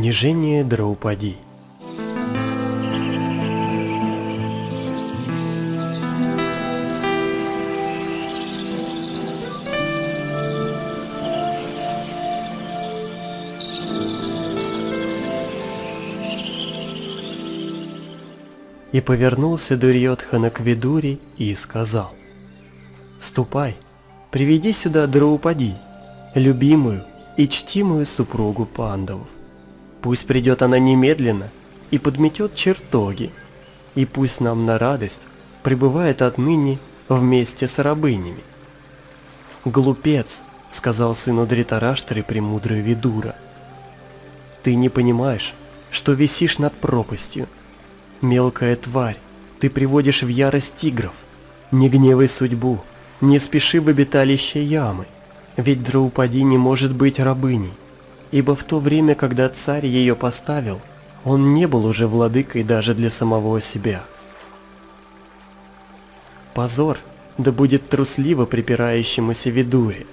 Унижение Драупади И повернулся Дурьотхана к Видури и сказал, «Ступай, приведи сюда Драупади, любимую и чтимую супругу пандавов. Пусть придет она немедленно и подметет чертоги, и пусть нам на радость пребывает отныне вместе с рабынями. «Глупец», — сказал сыну Дритараштры премудрый Видура, — «ты не понимаешь, что висишь над пропастью. Мелкая тварь, ты приводишь в ярость тигров. Не гневай судьбу, не спеши в обиталище ямы, ведь Драупади не может быть рабыней ибо в то время, когда царь ее поставил, он не был уже владыкой даже для самого себя. «Позор, да будет трусливо припирающемуся Видуре!»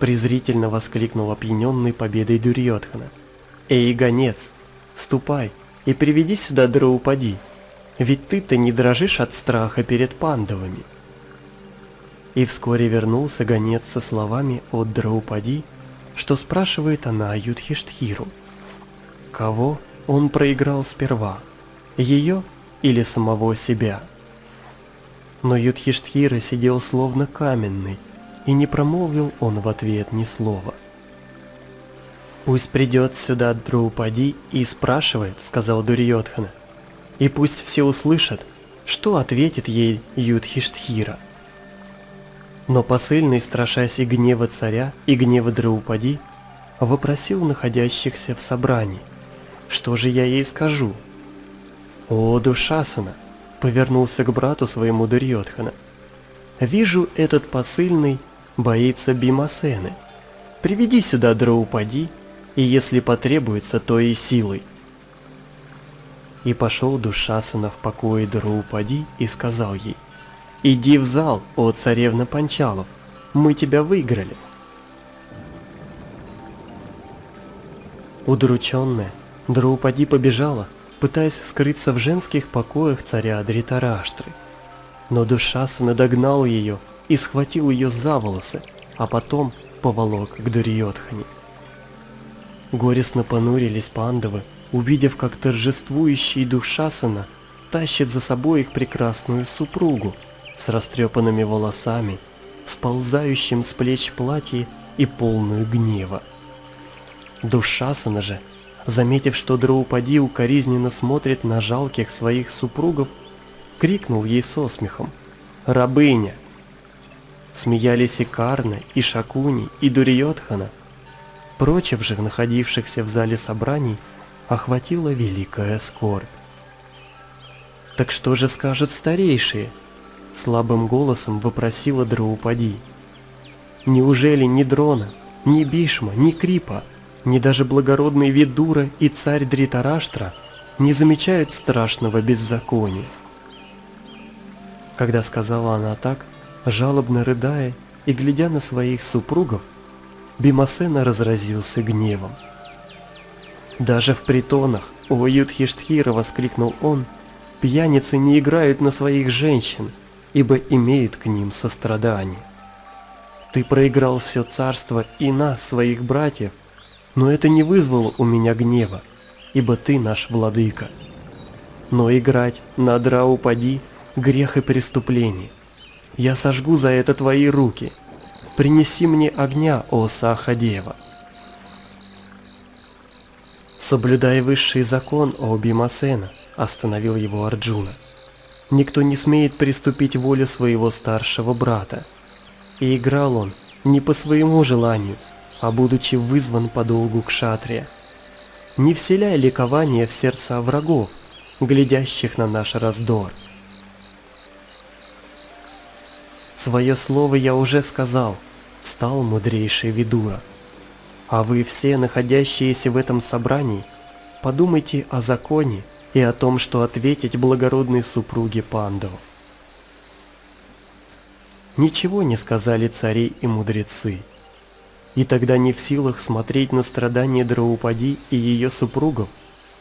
презрительно воскликнул опьяненный победой Дурьотхана. «Эй, гонец, ступай и приведи сюда Драупади, ведь ты-то не дрожишь от страха перед пандовыми». И вскоре вернулся гонец со словами от Драупади, что спрашивает она Юдхиштхиру. Кого он проиграл сперва, ее или самого себя? Но Юдхиштхира сидел словно каменный, и не промолвил он в ответ ни слова. «Пусть придет сюда Драупади и спрашивает», — сказал Дурьотхана, «и пусть все услышат, что ответит ей Юдхиштхира». Но посыльный, страшась и гнева царя, и гнева Драупади, вопросил находящихся в собрании, что же я ей скажу? «О, Душасана!» — повернулся к брату своему Дурьотхана. «Вижу, этот посыльный боится Бимасены. Приведи сюда Драупади, и если потребуется, то и силой». И пошел Душасана в покое Драупади и сказал ей — «Иди в зал, о царевна Панчалов, мы тебя выиграли». Удрученная, Драупади побежала, пытаясь скрыться в женских покоях царя Дритараштры. Но Душасана догнал ее и схватил ее за волосы, а потом поволок к Дурьотхане. Горестно понурились пандавы, увидев, как торжествующий Душасана тащит за собой их прекрасную супругу, с растрепанными волосами, сползающим с плеч платье и полную гнева. Душасана же, заметив, что Драупади укоризненно смотрит на жалких своих супругов, крикнул ей со смехом «Рабыня!». Смеялись и Карна, и Шакуни, и Дурьотхана. Прочих же, находившихся в зале собраний, охватила великая скорбь. Так что же скажут старейшие? Слабым голосом вопросила Драупади. Неужели ни Дрона, ни Бишма, ни Крипа, ни даже благородный Видура и царь Дритараштра не замечают страшного беззакония? Когда сказала она так, жалобно рыдая и глядя на своих супругов, Бимасена разразился гневом. «Даже в притонах, о Юдхиштхира!» — воскликнул он, «пьяницы не играют на своих женщин, ибо имеют к ним сострадание. Ты проиграл все царство и нас, своих братьев, но это не вызвало у меня гнева, ибо ты наш владыка. Но играть на Драупади – грех и преступление. Я сожгу за это твои руки. Принеси мне огня, о Сахадева. Соблюдай высший закон, о Бимасена, остановил его Арджуна. Никто не смеет приступить волю своего старшего брата. И играл он не по своему желанию, а будучи вызван по долгу к шатре. Не вселяй ликование в сердца врагов, глядящих на наш раздор. Свое слово я уже сказал, стал мудрейший Видура. А вы все, находящиеся в этом собрании, подумайте о законе и о том, что ответить благородной супруге пандавов. Ничего не сказали цари и мудрецы. И тогда не в силах смотреть на страдания Драупади и ее супругов,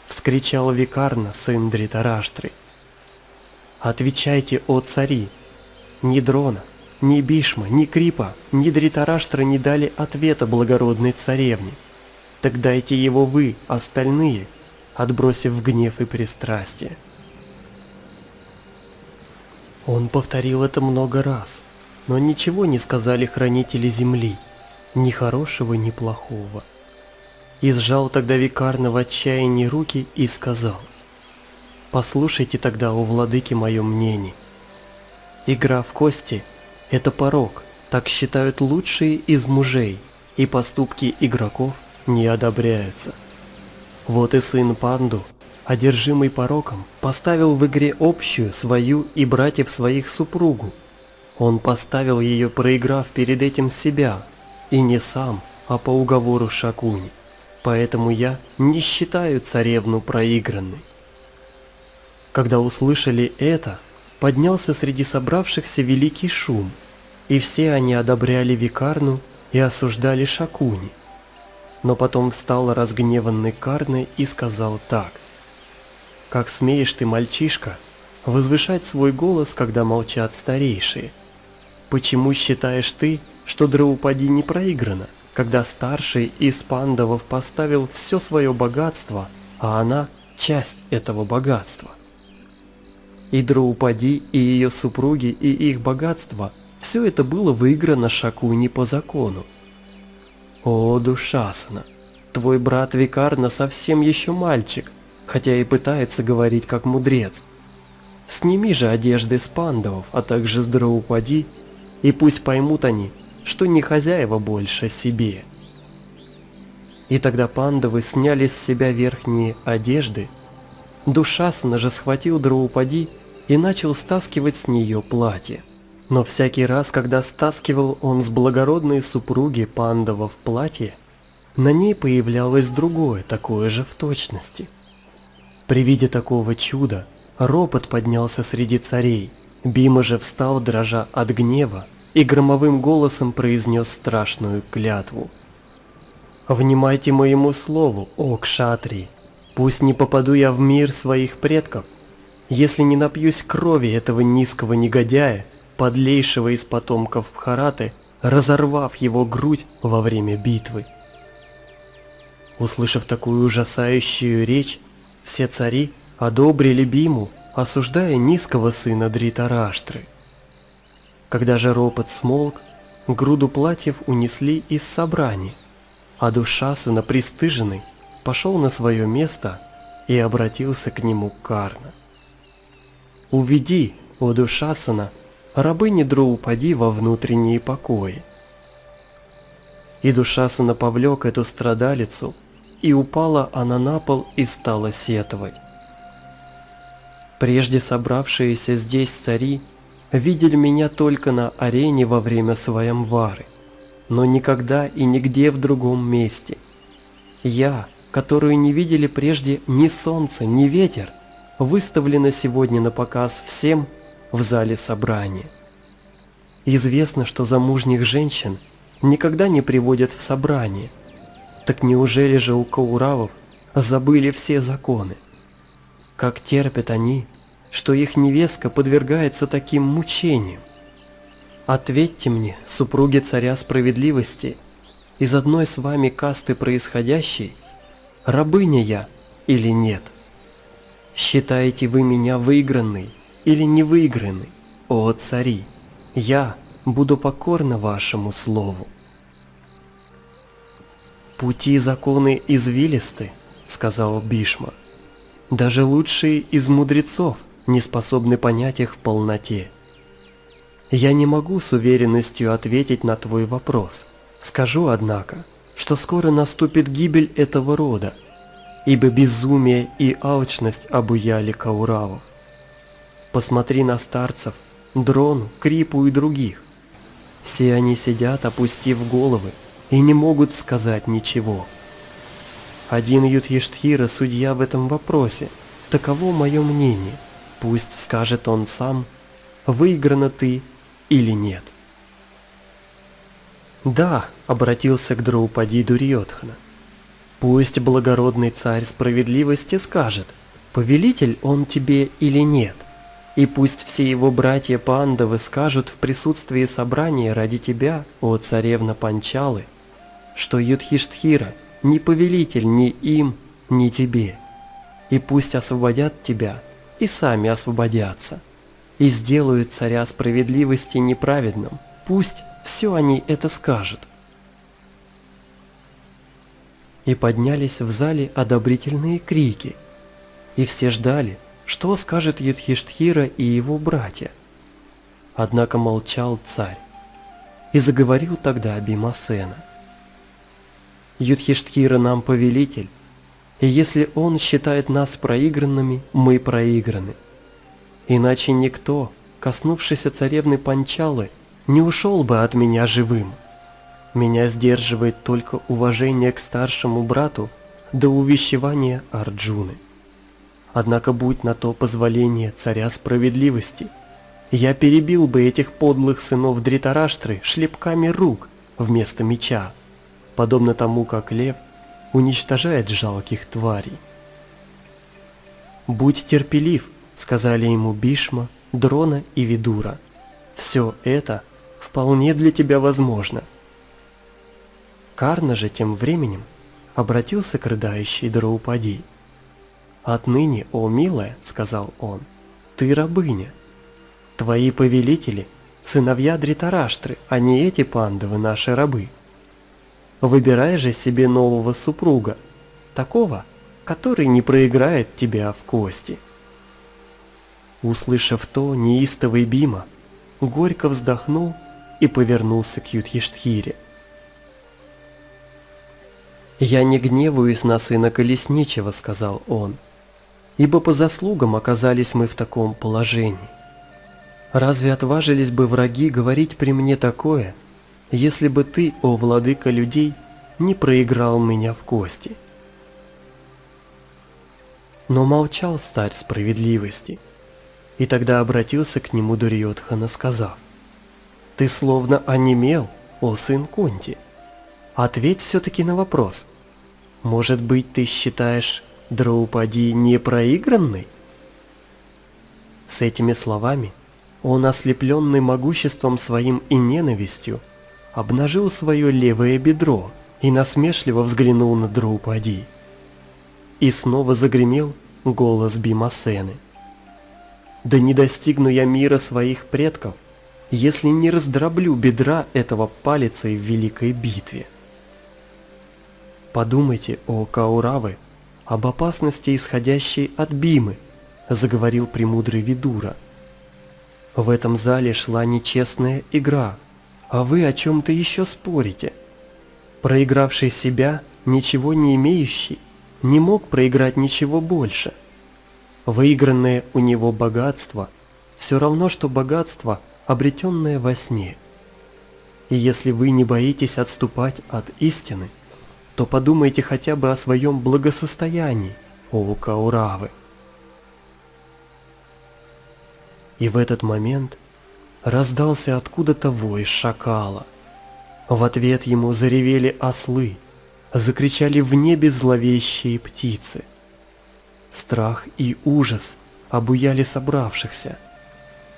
вскричал Викарна, сын Дритараштры. «Отвечайте, о цари! Ни Дрона, ни Бишма, ни Крипа, ни Дритараштра не дали ответа благородной царевне. Так дайте его вы, остальные, отбросив гнев и пристрастие». Он повторил это много раз, но ничего не сказали хранители земли, ни хорошего, ни плохого. И сжал тогда Викарна в отчаянии руки и сказал, «Послушайте тогда, о владыке, мое мнение. Игра в кости – это порог, так считают лучшие из мужей, и поступки игроков не одобряются. Вот и сын Панду, одержимый пороком, поставил в игре общую свою и братьев своих супругу. Он поставил ее, проиграв перед этим себя, и не сам, а по уговору Шакуни. Поэтому я не считаю царевну проигранной. Когда услышали это, поднялся среди собравшихся великий шум, и все они одобряли Викарну и осуждали Шакуни. Но потом встал разгневанный Карны и сказал так. «Как смеешь ты, мальчишка, возвышать свой голос, когда молчат старейшие? Почему считаешь ты, что Драупади не проиграна, когда старший из пандавов поставил все свое богатство, а она – часть этого богатства. И Драупади, и ее супруги, и их богатство – все это было выиграно Шакуни по закону. О, Душасана, твой брат Викарна совсем еще мальчик, хотя и пытается говорить как мудрец. Сними же одежды с пандавов, а также с Драупади, и пусть поймут они, что не хозяева больше себе. И тогда пандавы сняли с себя верхние одежды. Душасана же схватил Драупади и начал стаскивать с нее платье. Но всякий раз, когда стаскивал он с благородной супруги пандава в платье, на ней появлялось другое, такое же в точности. При виде такого чуда ропот поднялся среди царей, Бима же встал, дрожа от гнева, и громовым голосом произнес страшную клятву. «Внимайте моему слову, о Кшатри! Пусть не попаду я в мир своих предков, если не напьюсь крови этого низкого негодяя, подлейшего из потомков Бхараты, разорвав его грудь во время битвы». Услышав такую ужасающую речь, все цари одобрили Биму, осуждая низкого сына Дритараштры. Когда же ропот смолк, груду платьев унесли из собрания, а душа сына пристыженный пошел на свое место и обратился к нему Карна. «Уведи, о душа сына, рабыни Дроупади во внутренние покои». И душа сына повлек эту страдалицу, и упала она на пол и стала сетовать. Прежде собравшиеся здесь цари видели меня только на арене во время своемвары, но никогда и нигде в другом месте. Я, которую не видели прежде ни солнце, ни ветер, выставлена сегодня на показ всем в зале собрания. Известно, что замужних женщин никогда не приводят в собрание. Так неужели же у кауравов забыли все законы? Как терпят они, что их невестка подвергается таким мучениям? Ответьте мне, супруги царя справедливости, из одной с вами касты происходящей, рабыня я или нет? Считаете вы меня выигранной или невыигранной, о цари? Я буду покорна вашему слову. «Пути законы извилисты», — сказал Бишма. «Даже лучшие из мудрецов не способны понять их в полноте. Я не могу с уверенностью ответить на твой вопрос. Скажу, однако, что скоро наступит гибель этого рода, ибо безумие и алчность обуяли кауравов. Посмотри на старцев, Дрону, Крипу и других. Все они сидят, опустив головы, и не могут сказать ничего. Один Ютхиштхира судья в этом вопросе, таково мое мнение – Пусть скажет он сам, выиграна ты или нет. Да, обратился к Драупади Дурьотхана. Пусть благородный царь справедливости скажет, повелитель он тебе или нет. И пусть все его братья Пандавы скажут в присутствии собрания ради тебя, о царевна Панчалы, что Юдхиштхира не повелитель ни им, ни тебе. И пусть освободят тебя, и сами освободятся, и сделают царя справедливости неправедным. Пусть все они это скажут. И поднялись в зале одобрительные крики, и все ждали, что скажет Юдхиштхира и его братья. Однако молчал царь, и заговорил тогда Бимасена. Юдхиштхира нам повелитель, и если он считает нас проигранными, мы проиграны. Иначе никто, коснувшийся царевны Панчалы, не ушел бы от меня живым. Меня сдерживает только уважение к старшему брату до увещевания Арджуны. Однако будь на то позволение царя справедливости, я перебил бы этих подлых сынов Дритараштры шлепками рук вместо меча, подобно тому, как лев уничтожает жалких тварей. «Будь терпелив», — сказали ему Бишма, Дрона и Видура. «Все это вполне для тебя возможно». Карна же тем временем обратился к рыдающей Драупади. «Отныне, о милая, — сказал он, — ты рабыня. Твои повелители — сыновья Дритараштры, а не эти пандавы наши рабы. Выбирай же себе нового супруга, такого, который не проиграет тебя в кости». Услышав то, неистовый Бима горько вздохнул и повернулся к Юдхиштхире. «Я не гневаюсь на сына Колесничего», — сказал он, — «ибо по заслугам оказались мы в таком положении. Разве отважились бы враги говорить при мне такое, если бы ты, о владыка людей, не проиграл меня в кости?» Но молчал царь справедливости, и тогда обратился к нему Дурьотхана, сказав, «Ты словно онемел, о сын Кунти». Ответь все-таки на вопрос. Может быть, ты считаешь Драупади непроигранной? С этими словами он, ослепленный могуществом своим и ненавистью, обнажил свое левое бедро и насмешливо взглянул на Драупади. И снова загремел голос Бимасены. «Да не достигну я мира своих предков, если не раздроблю бедра этого палицей в великой битве». Подумайте, о Кауравы, об опасности, исходящей от Бимы, заговорил премудрый Видура. В этом зале шла нечестная игра, а вы о чем-то еще спорите. Проигравший себя, ничего не имеющий, не мог проиграть ничего больше. Выигранное у него богатство – все равно, что богатство, обретенное во сне. И если вы не боитесь отступать от истины – то подумайте хотя бы о своем благосостоянии, о Кауравы. И в этот момент раздался откуда-то вой шакала. В ответ ему заревели ослы, закричали в небе зловещие птицы. Страх и ужас обуяли собравшихся.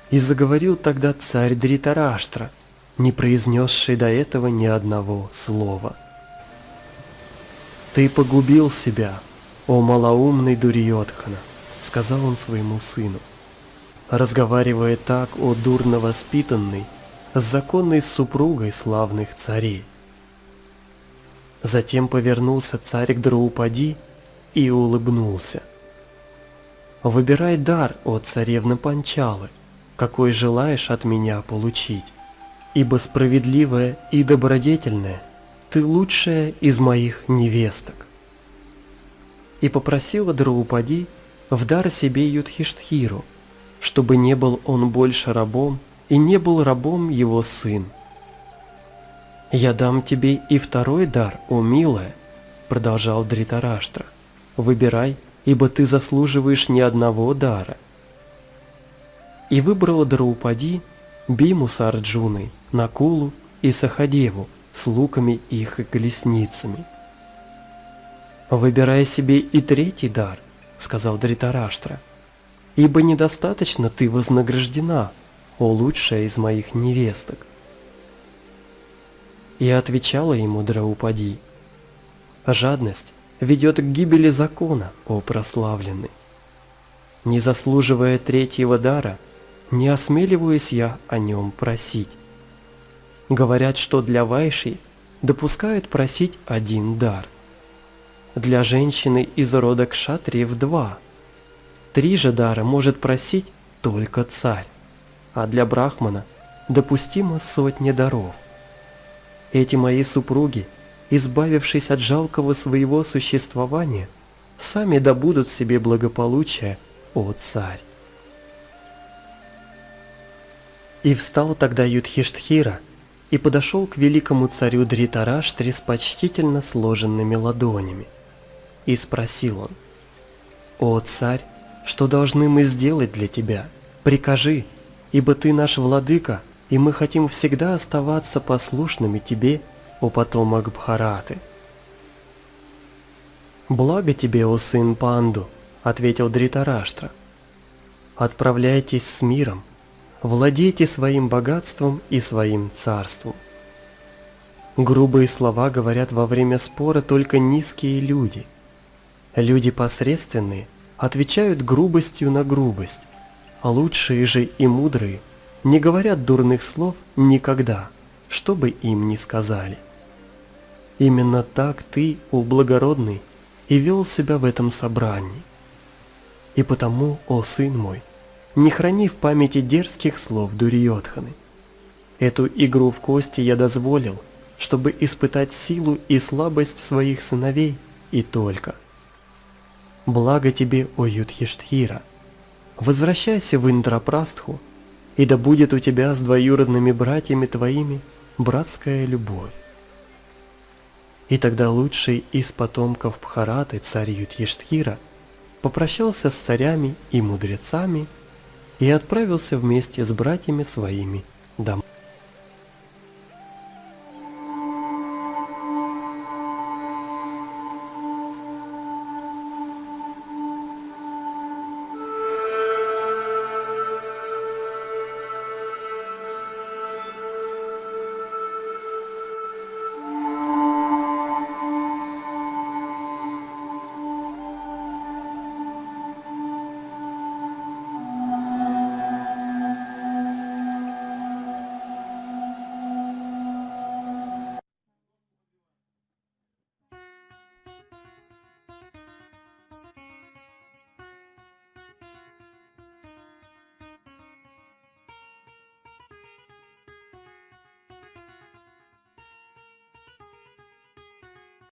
И заговорил тогда царь Дритараштра, не произнесший до этого ни одного слова. «Ты погубил себя, о малоумный Дурьотхана», — сказал он своему сыну. Разговаривая так, о дурно воспитанный, с законной супругой славных царей. Затем повернулся царь к Драупади и улыбнулся. «Выбирай дар, о царевна Панчалы, какой желаешь от меня получить, ибо справедливая и добродетельная ты лучшая из моих невесток. И попросила Драупади в дар себе Юдхиштхиру, чтобы не был он больше рабом и не был рабом его сын. «Я дам тебе и второй дар, о милая», — продолжал Дритараштра. «Выбирай, ибо ты заслуживаешь ни одного дара». И выбрала Драупади Биму с Арджуной, Накулу и Сахадеву, с луками их и колесницами. «Выбирай себе и третий дар», — сказал Дритараштра, — «ибо недостаточно ты вознаграждена, о лучшая из моих невесток». И отвечала ему Драупади, «Жадность ведет к гибели закона, о прославленный. Не заслуживая третьего дара, не осмеливаюсь я о нем просить. Говорят, что для вайшей допускают просить один дар. Для женщины из рода кшатриев два. Три же дара может просить только царь, а для брахмана допустимо сотни даров. Эти мои супруги, избавившись от жалкого своего существования, сами добудут себе благополучие, о царь. И встал тогда Юдхиштхира, и подошел к великому царю Дритараштре с почтительно сложенными ладонями. И спросил он, «О, царь, что должны мы сделать для тебя? Прикажи, ибо ты наш владыка, и мы хотим всегда оставаться послушными тебе, о потомок Бхараты». «Благо тебе, о сын Панду», — ответил Дритараштра. «Отправляйтесь с миром, владейте своим богатством и своим царством. Грубые слова говорят во время спора только низкие люди. Люди посредственные отвечают грубостью на грубость, а лучшие же и мудрые не говорят дурных слов никогда, что бы им ни сказали. Именно так ты, о благородный, и вел себя в этом собрании. И потому, о сын мой, не храни в памяти дерзких слов Дурьотханы. Эту игру в кости я дозволил, чтобы испытать силу и слабость своих сыновей и только. Благо тебе, о Юдхиштхира! Возвращайся в Индрапрастху, и да будет у тебя с двоюродными братьями твоими братская любовь. И тогда лучший из потомков Бхараты, царь Юдхиштхира, попрощался с царями и мудрецами, и отправился вместе с братьями своими